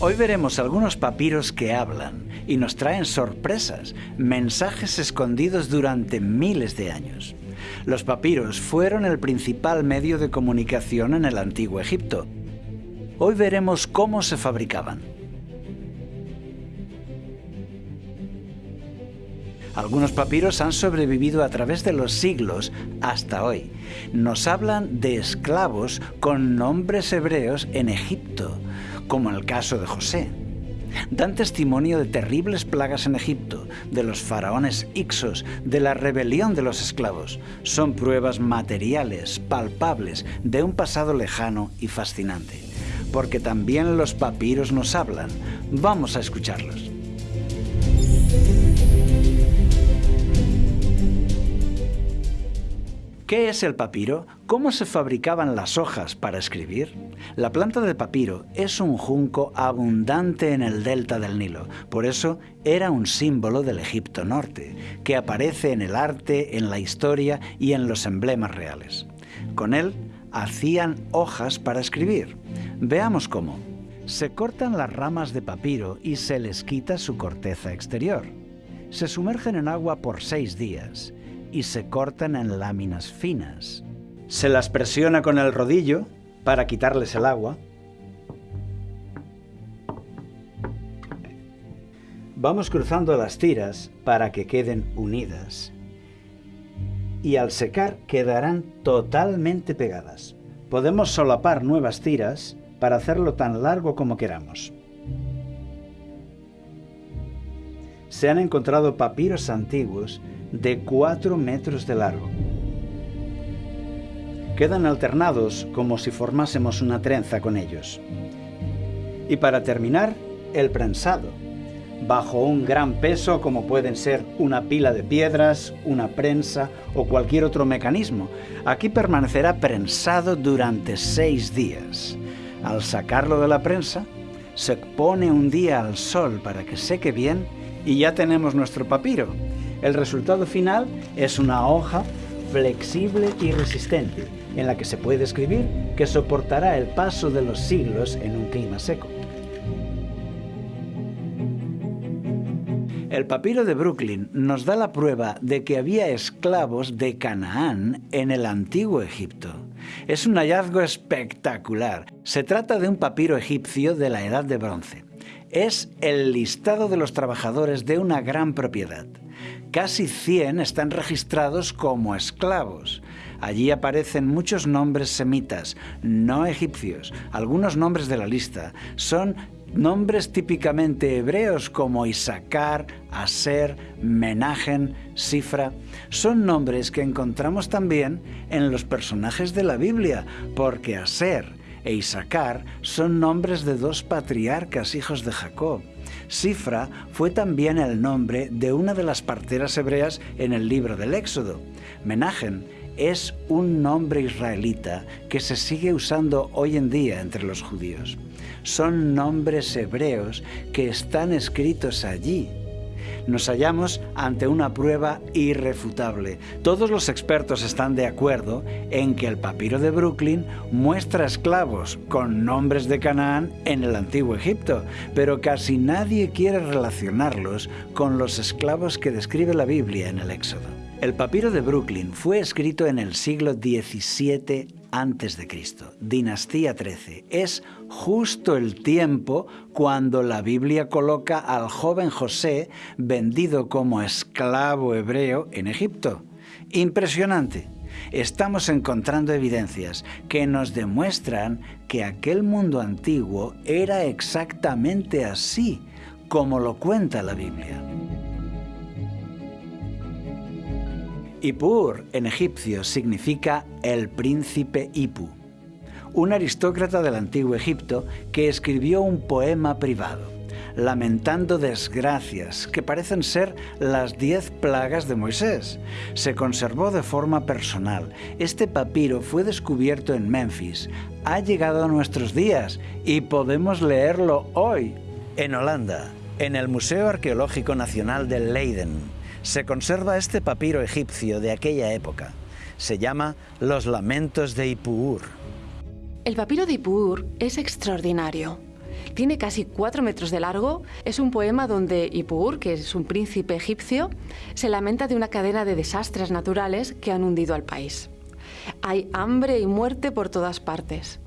Hoy veremos algunos papiros que hablan y nos traen sorpresas, mensajes escondidos durante miles de años. Los papiros fueron el principal medio de comunicación en el antiguo Egipto. Hoy veremos cómo se fabricaban. Algunos papiros han sobrevivido a través de los siglos hasta hoy. Nos hablan de esclavos con nombres hebreos en Egipto, como el caso de José. Dan testimonio de terribles plagas en Egipto, de los faraones Ixos, de la rebelión de los esclavos. Son pruebas materiales, palpables, de un pasado lejano y fascinante. Porque también los papiros nos hablan. Vamos a escucharlos. ¿Qué es el papiro? ¿Cómo se fabricaban las hojas para escribir? La planta de papiro es un junco abundante en el delta del Nilo, por eso era un símbolo del Egipto Norte, que aparece en el arte, en la historia y en los emblemas reales. Con él hacían hojas para escribir. Veamos cómo. Se cortan las ramas de papiro y se les quita su corteza exterior. Se sumergen en agua por seis días y se cortan en láminas finas. Se las presiona con el rodillo para quitarles el agua. Vamos cruzando las tiras para que queden unidas. Y al secar quedarán totalmente pegadas. Podemos solapar nuevas tiras para hacerlo tan largo como queramos. Se han encontrado papiros antiguos de 4 metros de largo. Quedan alternados como si formásemos una trenza con ellos. Y para terminar, el prensado, bajo un gran peso como pueden ser una pila de piedras, una prensa o cualquier otro mecanismo. Aquí permanecerá prensado durante seis días. Al sacarlo de la prensa, se pone un día al sol para que seque bien y ya tenemos nuestro papiro, el resultado final es una hoja flexible y resistente, en la que se puede escribir que soportará el paso de los siglos en un clima seco. El papiro de Brooklyn nos da la prueba de que había esclavos de Canaán en el antiguo Egipto. Es un hallazgo espectacular. Se trata de un papiro egipcio de la Edad de Bronce. Es el listado de los trabajadores de una gran propiedad. Casi 100 están registrados como esclavos. Allí aparecen muchos nombres semitas, no egipcios. Algunos nombres de la lista son nombres típicamente hebreos como Isaacar, Aser, Menagen, Sifra. Son nombres que encontramos también en los personajes de la Biblia, porque Aser e Isaacar son nombres de dos patriarcas hijos de Jacob. Sifra fue también el nombre de una de las parteras hebreas en el libro del Éxodo. Menagen es un nombre israelita que se sigue usando hoy en día entre los judíos. Son nombres hebreos que están escritos allí nos hallamos ante una prueba irrefutable. Todos los expertos están de acuerdo en que el papiro de Brooklyn muestra esclavos con nombres de Canaán en el antiguo Egipto, pero casi nadie quiere relacionarlos con los esclavos que describe la Biblia en el Éxodo. El papiro de Brooklyn fue escrito en el siglo XVII a.C., dinastía 13. Es justo el tiempo cuando la Biblia coloca al joven José vendido como esclavo hebreo en Egipto. Impresionante. Estamos encontrando evidencias que nos demuestran que aquel mundo antiguo era exactamente así como lo cuenta la Biblia. Ipur en egipcio significa el príncipe Ipu, un aristócrata del antiguo Egipto que escribió un poema privado, lamentando desgracias que parecen ser las diez plagas de Moisés. Se conservó de forma personal. Este papiro fue descubierto en Memphis, ha llegado a nuestros días y podemos leerlo hoy en Holanda, en el Museo Arqueológico Nacional de Leiden se conserva este papiro egipcio de aquella época. Se llama Los Lamentos de Ipuur. El papiro de Ipuur es extraordinario. Tiene casi cuatro metros de largo. Es un poema donde Ipur, que es un príncipe egipcio, se lamenta de una cadena de desastres naturales que han hundido al país. Hay hambre y muerte por todas partes.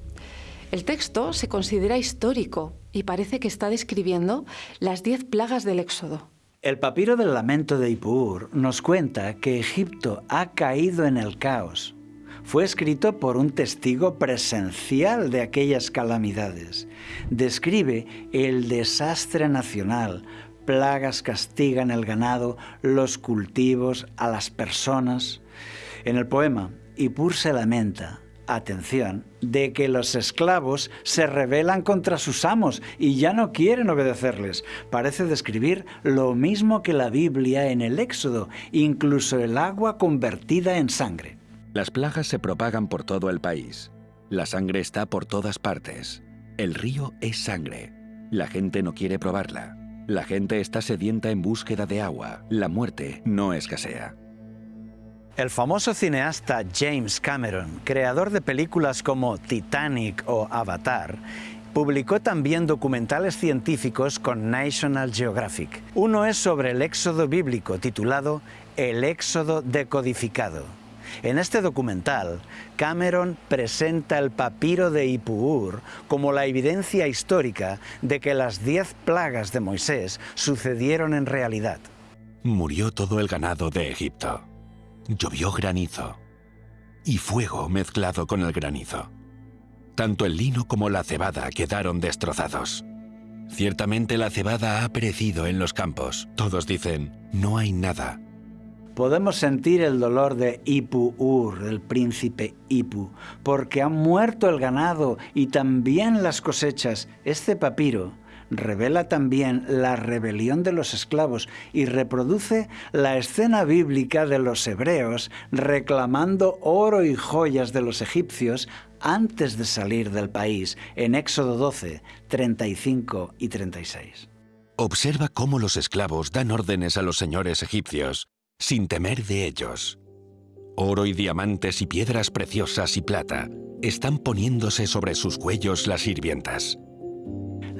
El texto se considera histórico y parece que está describiendo las diez plagas del Éxodo. El papiro del lamento de Ipur nos cuenta que Egipto ha caído en el caos. Fue escrito por un testigo presencial de aquellas calamidades. Describe el desastre nacional, plagas castigan el ganado, los cultivos, a las personas. En el poema, Ipur se lamenta, atención, de que los esclavos se rebelan contra sus amos y ya no quieren obedecerles. Parece describir lo mismo que la Biblia en el Éxodo, incluso el agua convertida en sangre. Las plagas se propagan por todo el país. La sangre está por todas partes. El río es sangre. La gente no quiere probarla. La gente está sedienta en búsqueda de agua. La muerte no escasea. El famoso cineasta James Cameron, creador de películas como Titanic o Avatar, publicó también documentales científicos con National Geographic. Uno es sobre el éxodo bíblico titulado El éxodo decodificado. En este documental, Cameron presenta el papiro de Ipuur como la evidencia histórica de que las diez plagas de Moisés sucedieron en realidad. Murió todo el ganado de Egipto llovió granizo y fuego mezclado con el granizo. Tanto el lino como la cebada quedaron destrozados. Ciertamente la cebada ha perecido en los campos. Todos dicen, no hay nada. Podemos sentir el dolor de Ipu-Ur, el príncipe Ipu, porque ha muerto el ganado y también las cosechas. Este papiro revela también la rebelión de los esclavos y reproduce la escena bíblica de los hebreos reclamando oro y joyas de los egipcios antes de salir del país, en Éxodo 12, 35 y 36. Observa cómo los esclavos dan órdenes a los señores egipcios, sin temer de ellos. Oro y diamantes y piedras preciosas y plata están poniéndose sobre sus cuellos las sirvientas.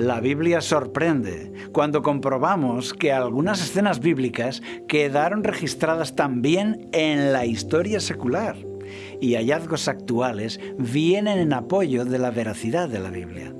La Biblia sorprende cuando comprobamos que algunas escenas bíblicas quedaron registradas también en la historia secular y hallazgos actuales vienen en apoyo de la veracidad de la Biblia.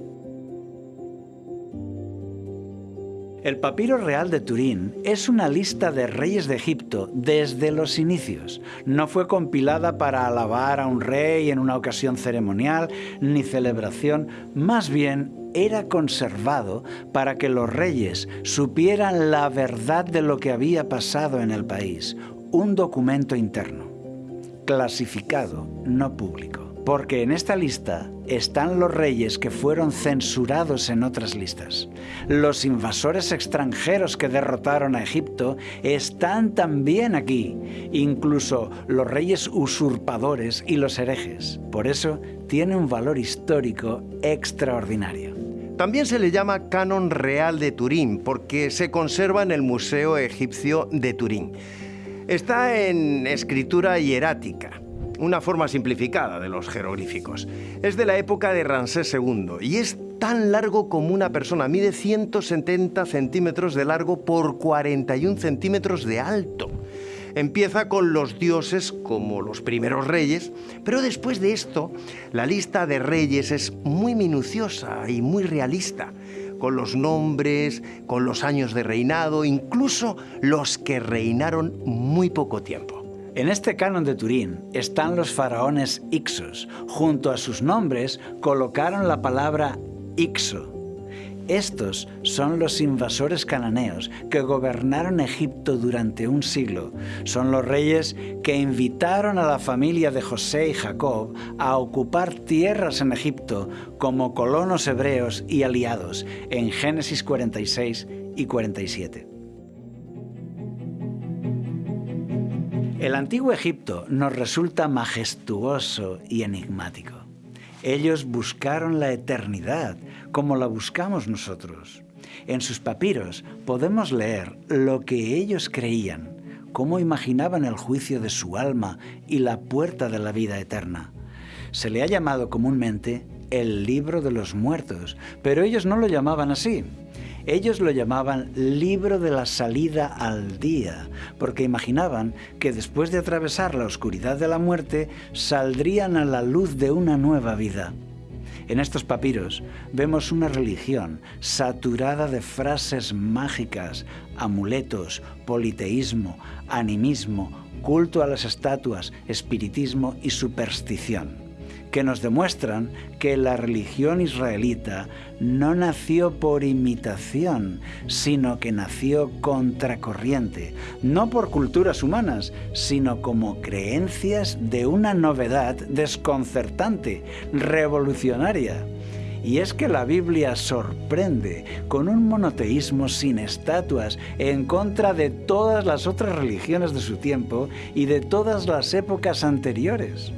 El papiro real de Turín es una lista de reyes de Egipto desde los inicios. No fue compilada para alabar a un rey en una ocasión ceremonial ni celebración, más bien era conservado para que los reyes supieran la verdad de lo que había pasado en el país, un documento interno, clasificado, no público porque en esta lista están los reyes que fueron censurados en otras listas. Los invasores extranjeros que derrotaron a Egipto están también aquí, incluso los reyes usurpadores y los herejes. Por eso tiene un valor histórico extraordinario. También se le llama Canon Real de Turín porque se conserva en el Museo Egipcio de Turín. Está en escritura hierática una forma simplificada de los jeroglíficos. Es de la época de Ramsés II y es tan largo como una persona. Mide 170 centímetros de largo por 41 centímetros de alto. Empieza con los dioses como los primeros reyes, pero después de esto, la lista de reyes es muy minuciosa y muy realista, con los nombres, con los años de reinado, incluso los que reinaron muy poco tiempo. En este canon de Turín están los faraones Ixos. Junto a sus nombres colocaron la palabra Ixo. Estos son los invasores cananeos que gobernaron Egipto durante un siglo. Son los reyes que invitaron a la familia de José y Jacob a ocupar tierras en Egipto como colonos hebreos y aliados en Génesis 46 y 47. El antiguo Egipto nos resulta majestuoso y enigmático. Ellos buscaron la eternidad como la buscamos nosotros. En sus papiros podemos leer lo que ellos creían, cómo imaginaban el juicio de su alma y la puerta de la vida eterna. Se le ha llamado comúnmente el libro de los muertos, pero ellos no lo llamaban así. Ellos lo llamaban libro de la salida al día, porque imaginaban que después de atravesar la oscuridad de la muerte, saldrían a la luz de una nueva vida. En estos papiros vemos una religión saturada de frases mágicas, amuletos, politeísmo, animismo, culto a las estatuas, espiritismo y superstición que nos demuestran que la religión israelita no nació por imitación, sino que nació contracorriente, no por culturas humanas, sino como creencias de una novedad desconcertante, revolucionaria. Y es que la Biblia sorprende con un monoteísmo sin estatuas en contra de todas las otras religiones de su tiempo y de todas las épocas anteriores.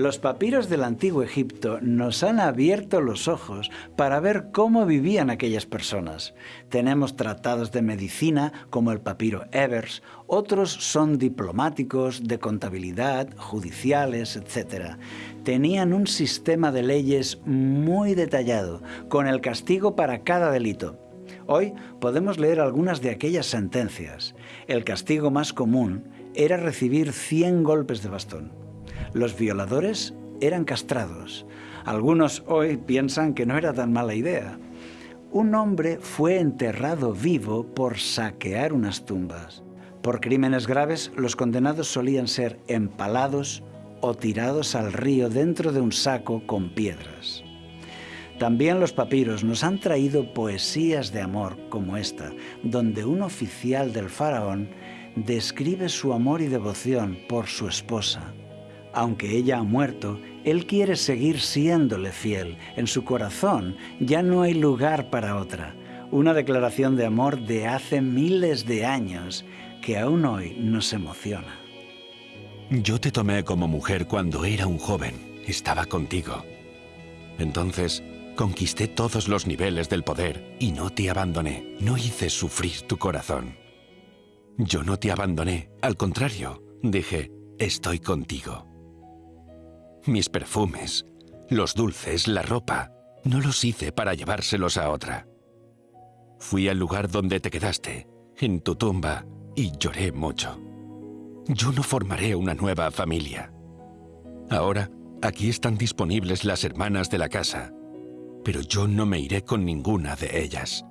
Los papiros del antiguo Egipto nos han abierto los ojos para ver cómo vivían aquellas personas. Tenemos tratados de medicina como el papiro Evers, otros son diplomáticos, de contabilidad, judiciales, etc. Tenían un sistema de leyes muy detallado, con el castigo para cada delito. Hoy podemos leer algunas de aquellas sentencias. El castigo más común era recibir 100 golpes de bastón. Los violadores eran castrados. Algunos hoy piensan que no era tan mala idea. Un hombre fue enterrado vivo por saquear unas tumbas. Por crímenes graves, los condenados solían ser empalados o tirados al río dentro de un saco con piedras. También los papiros nos han traído poesías de amor como esta, donde un oficial del faraón describe su amor y devoción por su esposa, aunque ella ha muerto, él quiere seguir siéndole fiel. En su corazón ya no hay lugar para otra. Una declaración de amor de hace miles de años que aún hoy nos emociona. Yo te tomé como mujer cuando era un joven. Estaba contigo. Entonces conquisté todos los niveles del poder y no te abandoné. No hice sufrir tu corazón. Yo no te abandoné. Al contrario, dije, estoy contigo. Mis perfumes, los dulces, la ropa, no los hice para llevárselos a otra. Fui al lugar donde te quedaste, en tu tumba, y lloré mucho. Yo no formaré una nueva familia. Ahora, aquí están disponibles las hermanas de la casa, pero yo no me iré con ninguna de ellas.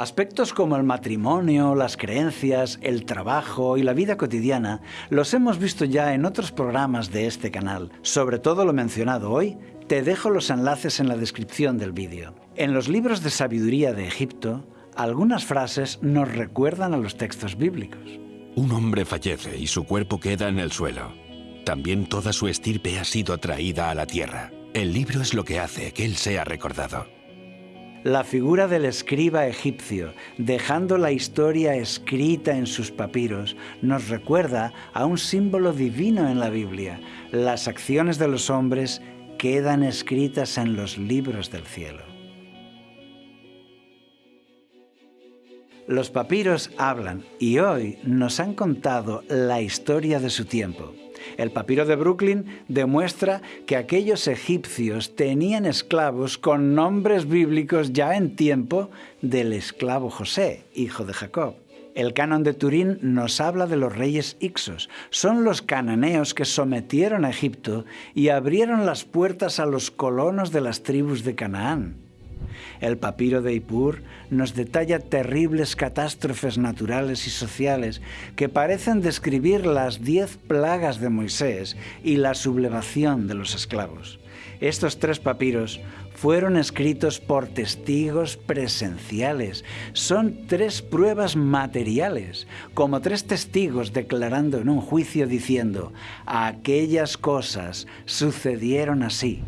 Aspectos como el matrimonio, las creencias, el trabajo y la vida cotidiana los hemos visto ya en otros programas de este canal. Sobre todo lo mencionado hoy, te dejo los enlaces en la descripción del vídeo. En los libros de sabiduría de Egipto, algunas frases nos recuerdan a los textos bíblicos. Un hombre fallece y su cuerpo queda en el suelo. También toda su estirpe ha sido traída a la tierra. El libro es lo que hace que él sea recordado. La figura del escriba egipcio, dejando la historia escrita en sus papiros, nos recuerda a un símbolo divino en la Biblia. Las acciones de los hombres quedan escritas en los libros del cielo. Los papiros hablan y hoy nos han contado la historia de su tiempo. El papiro de Brooklyn demuestra que aquellos egipcios tenían esclavos con nombres bíblicos ya en tiempo del esclavo José, hijo de Jacob. El canon de Turín nos habla de los reyes Ixos. Son los cananeos que sometieron a Egipto y abrieron las puertas a los colonos de las tribus de Canaán. El papiro de Ipur nos detalla terribles catástrofes naturales y sociales que parecen describir las diez plagas de Moisés y la sublevación de los esclavos. Estos tres papiros fueron escritos por testigos presenciales. Son tres pruebas materiales, como tres testigos declarando en un juicio diciendo, aquellas cosas sucedieron así.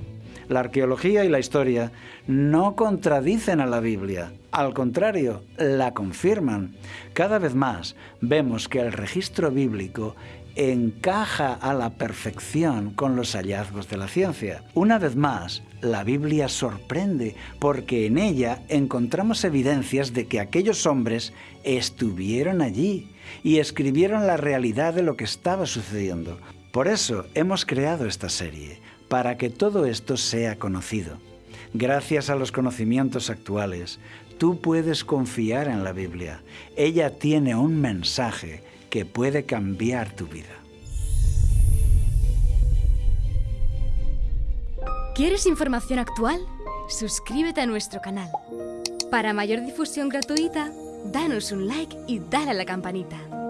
La arqueología y la historia no contradicen a la Biblia, al contrario, la confirman. Cada vez más vemos que el registro bíblico encaja a la perfección con los hallazgos de la ciencia. Una vez más, la Biblia sorprende porque en ella encontramos evidencias de que aquellos hombres estuvieron allí y escribieron la realidad de lo que estaba sucediendo. Por eso hemos creado esta serie, para que todo esto sea conocido. Gracias a los conocimientos actuales, tú puedes confiar en la Biblia. Ella tiene un mensaje que puede cambiar tu vida. ¿Quieres información actual? Suscríbete a nuestro canal. Para mayor difusión gratuita, danos un like y dale a la campanita.